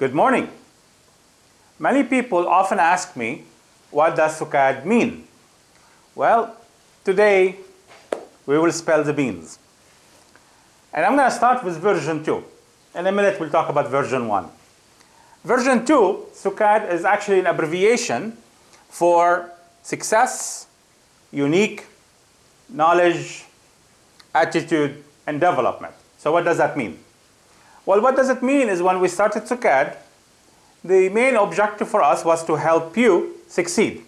Good morning. Many people often ask me, what does SUKAD mean? Well, today we will spell the beans. And I'm going to start with version 2. In a minute we'll talk about version 1. Version 2, SUKAD, is actually an abbreviation for success, unique, knowledge, attitude, and development. So what does that mean? Well, what does it mean is when we started SUKAD, the main objective for us was to help you succeed.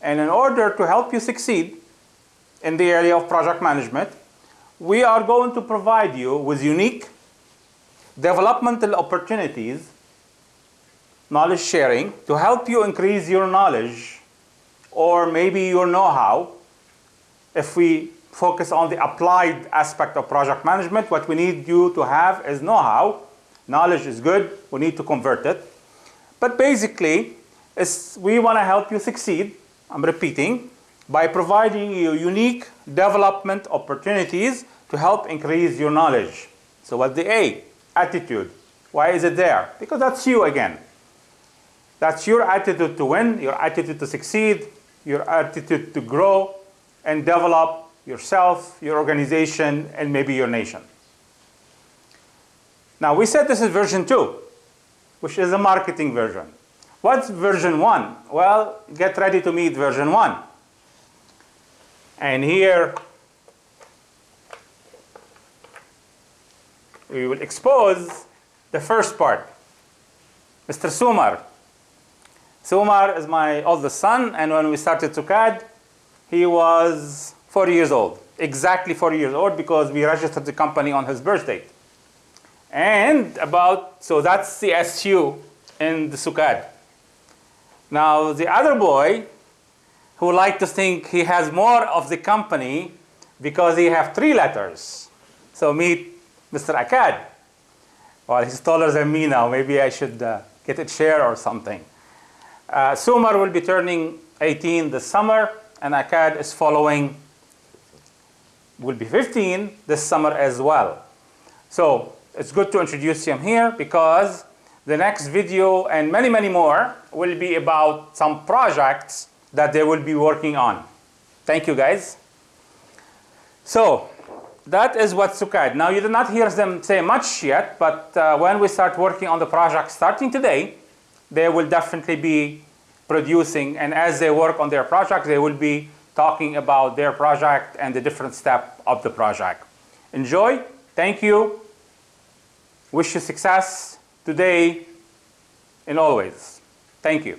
And in order to help you succeed in the area of project management, we are going to provide you with unique developmental opportunities, knowledge sharing, to help you increase your knowledge or maybe your know-how. If we focus on the applied aspect of project management, what we need you to have is know-how. Knowledge is good, we need to convert it. But basically, we want to help you succeed, I'm repeating, by providing you unique development opportunities to help increase your knowledge. So what's the A? Attitude. Why is it there? Because that's you again. That's your attitude to win, your attitude to succeed, your attitude to grow and develop yourself, your organization, and maybe your nation. Now we said this is version 2, which is a marketing version. What's version 1? Well, get ready to meet version 1. And here we will expose the first part. Mr. Sumer. Sumer is my oldest son, and when we started SUKAD, he was four years old. Exactly four years old because we registered the company on his birth date. And about, so that's the SU in the SUKAD. Now the other boy who like to think he has more of the company because he have three letters. So meet Mr. Akkad. Well, he's taller than me now. Maybe I should uh, get a chair or something. Uh, Sumer will be turning 18 this summer, and Akkad is following, will be 15 this summer as well. So it's good to introduce him here because the next video and many, many more will be about some projects that they will be working on. Thank you, guys. So that is what SUKAD. Now, you did not hear them say much yet, but uh, when we start working on the project starting today, they will definitely be producing, and as they work on their project, they will be talking about their project and the different step of the project. Enjoy. Thank you. Wish you success today and always. Thank you.